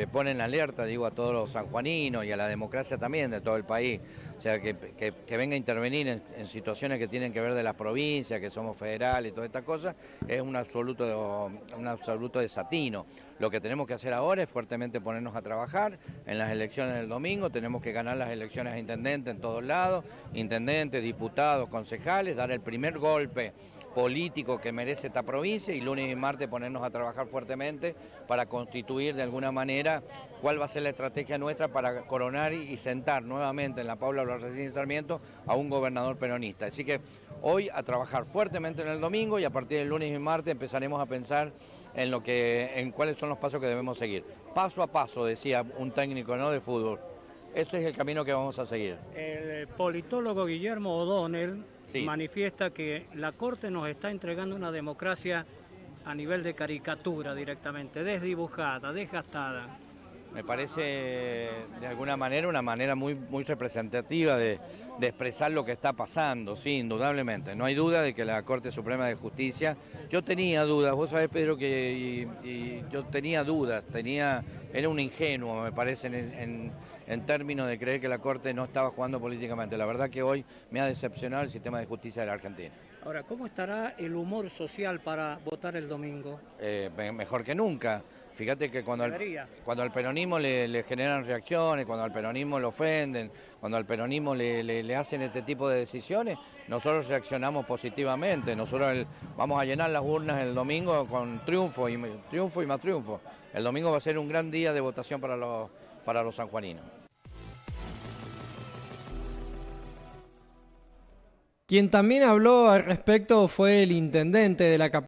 que ponen alerta, digo, a todos los sanjuaninos y a la democracia también de todo el país. O sea, que, venga a intervenir en, situaciones que tienen que ver de las provincias, que somos federales y todas estas cosas, es un absoluto, un absoluto desatino. Lo que tenemos que hacer ahora es fuertemente ponernos a trabajar en las elecciones del domingo, tenemos que ganar las elecciones a intendente en todos lados, intendentes, diputados, concejales, dar el primer golpe político que merece esta provincia y lunes y martes ponernos a trabajar fuertemente para constituir de alguna manera cuál va a ser la estrategia nuestra para coronar y sentar nuevamente en la Paula Larraín Sarmiento a un gobernador peronista. Así que hoy a trabajar fuertemente en el domingo y a partir del lunes y martes empezaremos a pensar en, lo que, en cuáles son los pasos que debemos seguir. Paso a paso, decía un técnico ¿no? de fútbol. Este es el camino que vamos a seguir. El politólogo Guillermo O'Donnell manifiesta que la Corte nos está entregando una democracia a nivel de caricatura directamente, desdibujada, desgastada. Me parece de alguna manera una manera muy, muy representativa de, expresar lo que está pasando, sí, indudablemente. No hay duda de que la Corte Suprema de Justicia, yo tenía dudas, vos sabés Pedro que yo tenía dudas, tenía, era un ingenuo me parece en en términos de creer que la Corte no estaba jugando políticamente. La verdad que hoy me ha decepcionado el sistema de justicia de la Argentina. Ahora, ¿cómo estará el humor social para votar el domingo? Eh, mejor que nunca. Fíjate que cuando al, cuando al peronismo le, generan reacciones, cuando al peronismo lo ofenden, cuando al peronismo le, hacen este tipo de decisiones, nosotros reaccionamos positivamente. Nosotros vamos a llenar las urnas el domingo con triunfo y triunfo y más triunfo. El domingo va a ser un gran día de votación para los, para los sanjuaninos. Quien también habló al respecto fue el intendente de la capital.